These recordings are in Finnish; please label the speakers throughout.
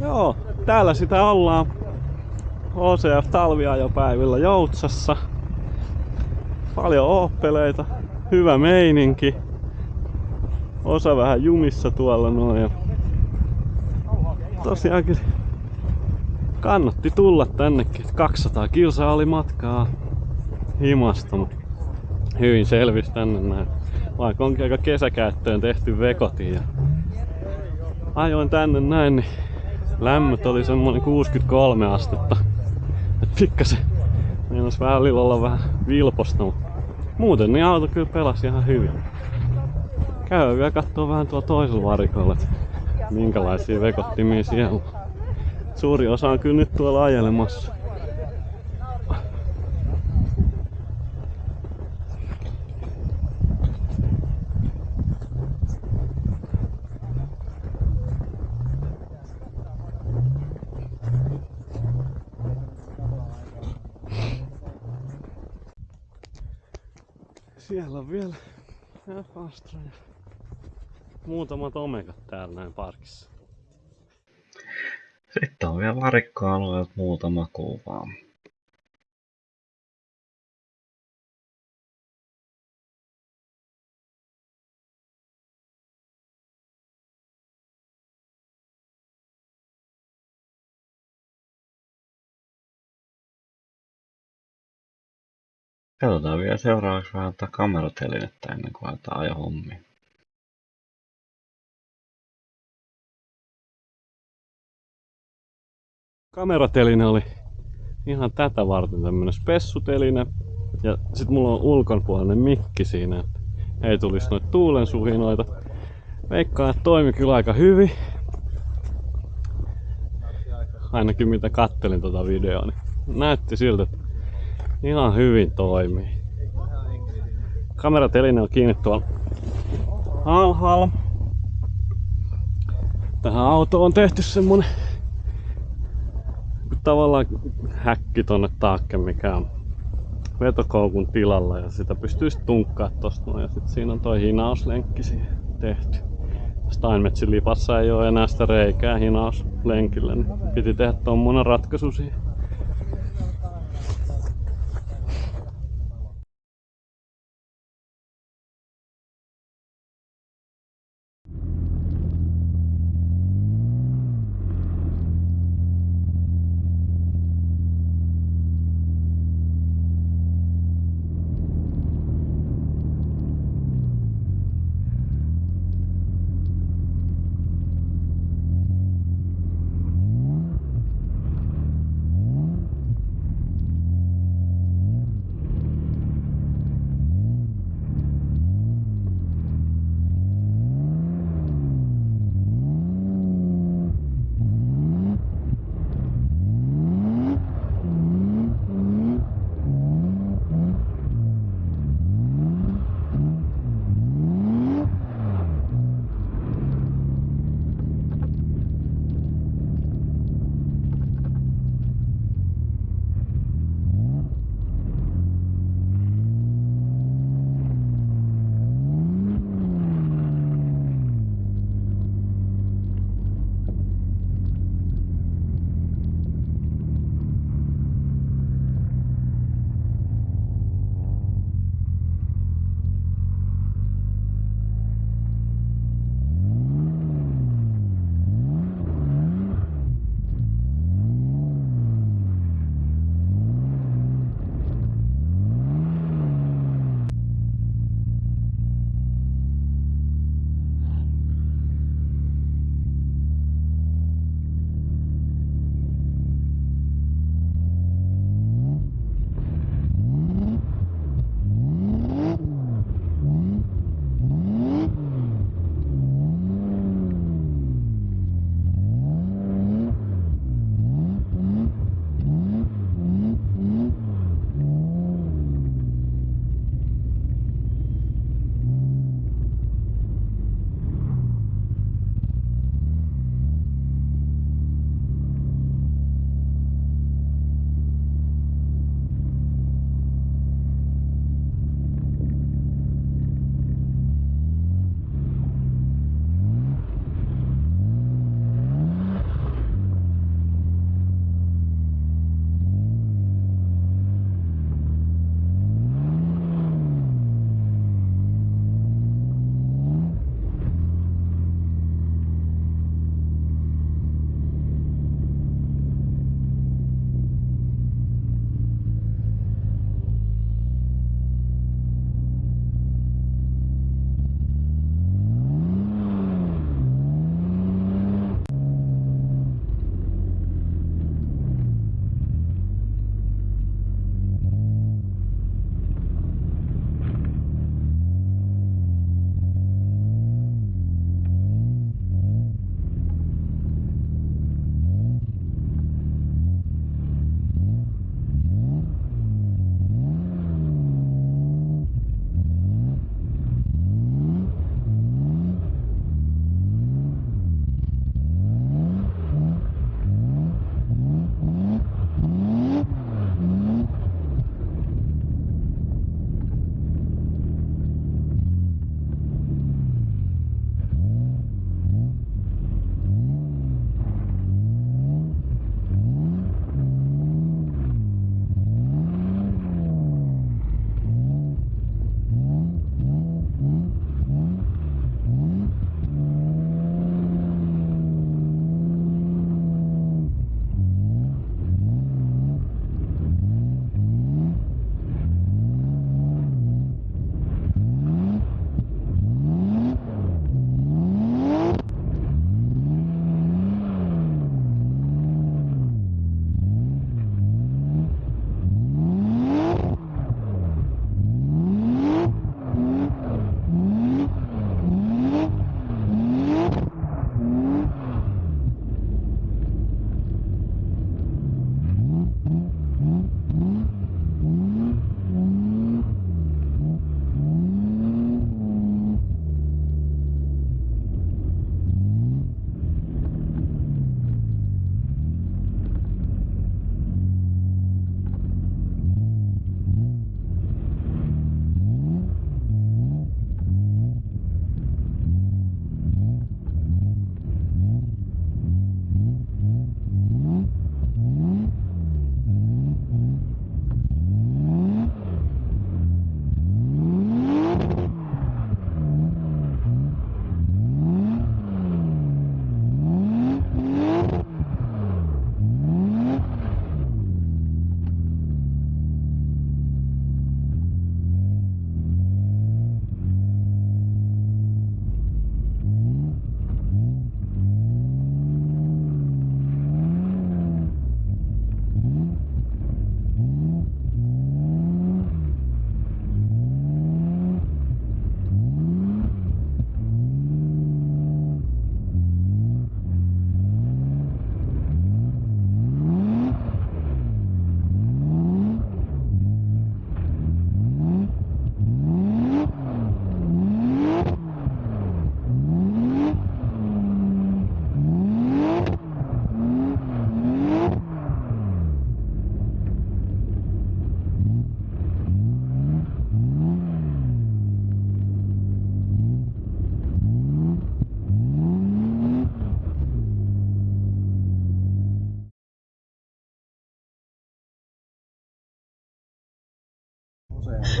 Speaker 1: Joo, täällä sitä ollaan. OCF talviajopäivillä Joutsassa. Paljon ooppeleita, hyvä meininki. Osa vähän jumissa tuolla noin. Tosiaankin kannatti tulla tännekin. 200 kilsaa oli matkaa himasta, hyvin selvisi tänne näin. Vaikka onkin aika kesäkäyttöön tehty vekoti ja ajoin tänne näin, niin lämmöt oli semmonen 63 astetta. Et pikkasen meinas välillä olla vähän vilposta, mutta muuten niin auto kyllä pelasi ihan hyvin. Käy vielä kattoo vähän tuolla toisella varikolla, että minkälaisia vekottimia siellä on. Suuri osa on kyllä nyt tuolla ajelemassa. Siellä on vielä F-Astra ja muutamat omegat täällä näin parkissa.
Speaker 2: Sitten on vielä varikkoalueelta muutama kuva. Katsotaan vielä seuraavaksi vähän tätä kameratelinettä ennen kuin aletaan ajohommia.
Speaker 1: Kamerateline oli ihan tätä varten tämmönen spessuteline. Ja sit mulla on ulkonpuolinen mikki siinä, että ei tulisi noita tuulen suhinoita. Veikkaan, että toimi kyllä aika hyvin. Ainakin mitä kattelin tota videoa, niin näytti siltä, että ihan hyvin toimii. Kamerateline on kiinni tuolla alhaalla. Tähän autoon on tehty semmonen tavallaan häkki tonne taakke, mikä on vetokoukun tilalla ja sitä pystyy sitten tunkkaa tosta noin. Ja sitten siinä on toi hinauslenkki siihen tehty. Steinmetsin lipassa ei ole enää sitä reikää hinauslenkille, niin piti tehdä tommonen ratkaisu siihen.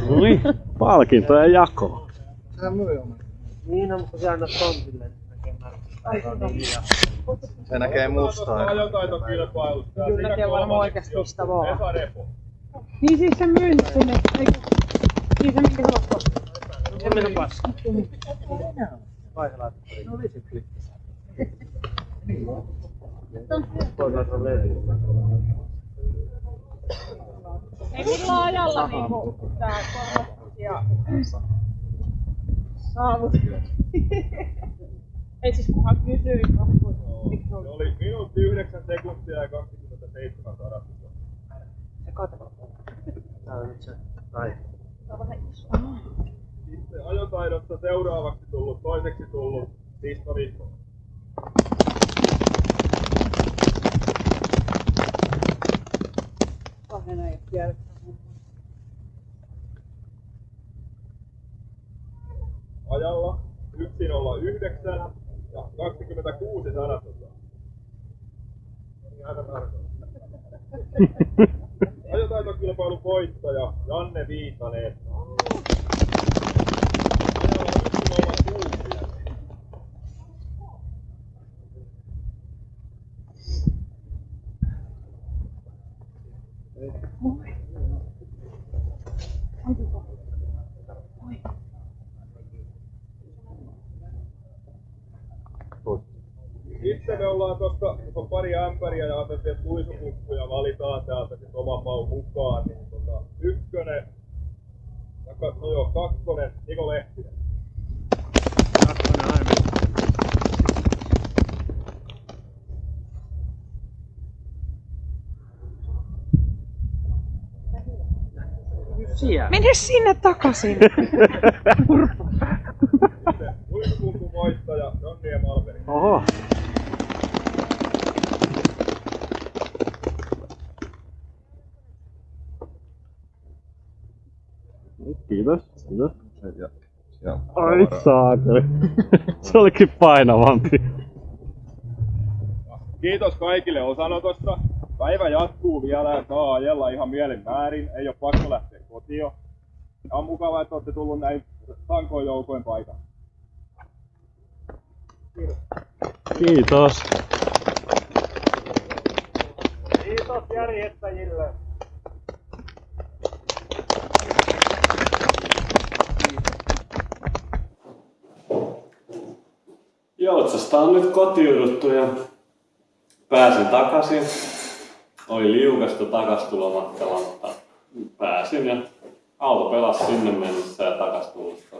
Speaker 1: No niin, palkintojen jako.
Speaker 3: Sehän myy oman.
Speaker 4: Niin on, kun sä annat tontille, niin näkee märkistä.
Speaker 3: Se näkee mustaa.
Speaker 5: Ajotaitokilpailusta.
Speaker 6: Kyllä te varmaan oikeasti mistä vaan. Niin siis se myy sinne, eikö? Niin se minkä oot
Speaker 4: Se meni paska. Vai se laittaa. No oli se klippi. Toisaalta on levy.
Speaker 6: Ei millä ajalla niinku tää korostus ja saavut. Ei siis kunhan kysyy, eikö se
Speaker 5: oli minuutti 9 sekuntia ja 27 sadasosa.
Speaker 6: Se kato.
Speaker 4: Tää on nyt se. Tai.
Speaker 6: Se on vähän iso.
Speaker 5: Sitten ajotaidosta seuraavaksi tullut, toiseksi tullut Sisto Viikko.
Speaker 6: Ajan jälkeen.
Speaker 5: Ajalla 109 ja 26 sadasosa. Niin aika tarkoin. Ajotaitokilpailun voittaja Janne Viitanen. Ajalla 106. Sitten me ollaan tuossa on pari ämpäriä ja ajateltiin, että luisukukkuja valitaan täältä sit oman maun mukaan. Niin tota, ykkönen, taka- no joo, kakkonen, Niko Lehtinen.
Speaker 4: Kakkonen aina. Siellä.
Speaker 6: Mene sinne takaisin!
Speaker 5: Sitten luisukukun voittaja Jonni ja Malmeri.
Speaker 1: Oho. Kiitos, kiitos.
Speaker 3: Ja, ja
Speaker 1: Ai saakeli. Se olikin painavampi.
Speaker 5: Kiitos kaikille osanotosta. Päivä jatkuu vielä ja saa ajella ihan mielin määrin. Ei ole pakko lähteä kotiin. Ja on mukavaa, että olette tullut näin tankoin joukoin paikalle.
Speaker 1: Kiitos.
Speaker 5: Kiitos järjestäjille.
Speaker 1: Joutsasta on nyt kotiuduttu ja pääsin takaisin. Oli liukasta takastulomatkalla, mutta pääsin ja auto pelasi sinne mennessä ja takastulosta.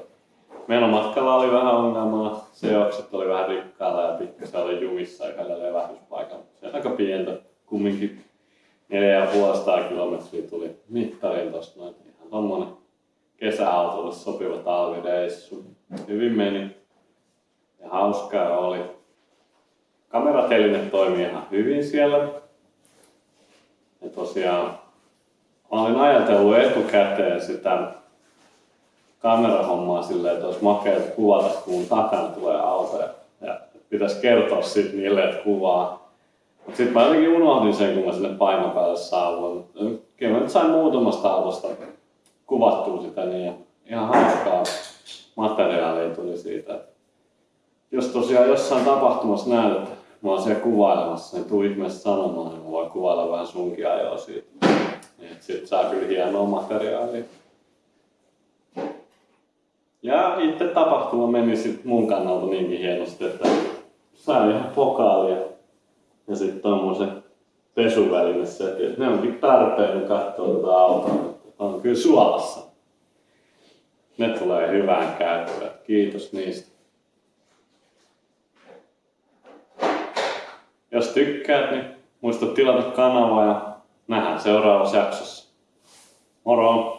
Speaker 1: Menomatkalla oli vähän ongelmaa, seokset oli vähän rikkaalla ja pikkasen oli jumissa yhdellä levähdyspaikalla. Se on aika pientä, kumminkin 4,5 kilometriä tuli mittariin tosta noin. Ihan tommonen kesäautolle sopiva talvireissu. Hyvin meni ja hauskaa oli. Kamerateline toimii ihan hyvin siellä. Ja tosiaan mä olin ajatellut etukäteen sitä kamerahommaa silleen, että olisi makea kuvata, kun takana tulee auto. Ja, ja pitäisi kertoa sit niille, että kuvaa. Mutta sitten mä jotenkin unohdin sen, kun mä sinne paikan päälle saavuin. Kyllä mä nyt sain muutamasta autosta kuvattua sitä, niin ihan hauskaa materiaalia tuli siitä. Että jos tosiaan jossain tapahtumassa näet, että mä oon siellä kuvailemassa, niin tuu ihmeessä sanomaan, niin mä voin kuvailla vähän sunkin ajoa siitä. Niin, sit saa kyllä hienoa materiaalia. Ja itse tapahtuma meni sit mun kannalta niinkin hienosti, että sain ihan pokaalia ja sitten tommosen pesuväline setin. Ne onkin tarpeen, kun katsoo tätä autoa. On kyllä suolassa. Ne tulee hyvään käyttöön. Kiitos niistä. Jos tykkäät, niin muista tilata kanavaa ja nähdään seuraavassa jaksossa. Moro!